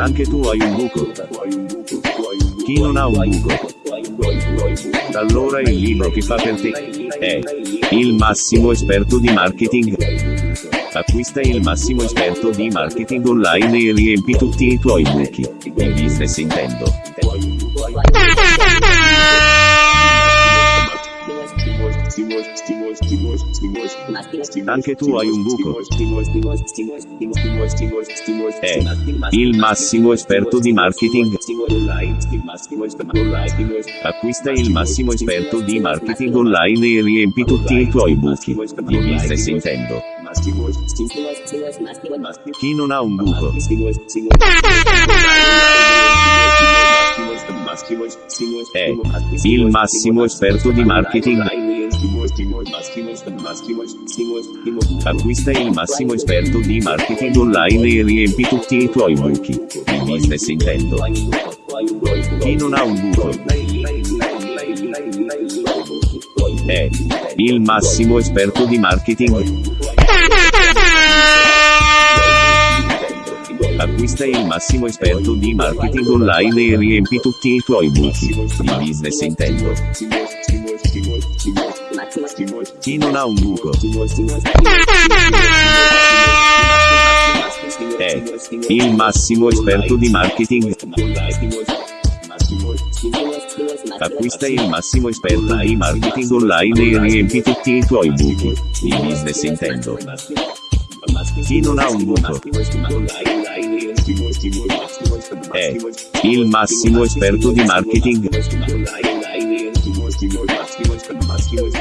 Anche tu hai un buco. Chi non ha un buco? Allora il libro che fa per te è il massimo esperto di marketing. Acquista il massimo esperto di marketing online e riempi tutti i tuoi buchi. Il business intendo. Anche tu hai un buco. È il massimo esperto di marketing. Acquista il massimo esperto di marketing online e riempi tutti i tuoi buchi. Di business intendo. Chi non ha un buco? È il massimo esperto di marketing. Acquista il massimo esperto di marketing online e riempi tutti i tuoi buchi. Il business intendo. Chi non ha un buco? È il massimo esperto di marketing. Acquista il massimo esperto di marketing online e riempi tutti i tuoi buchi. Di business intendo. Chi non ha un buco? È il massimo esperto di marketing. Acquista il massimo esperto di marketing online e riempi tutti i tuoi buchi. Di business intendo. Chi non ha un buco? È il massimo esperto di marketing. Muscular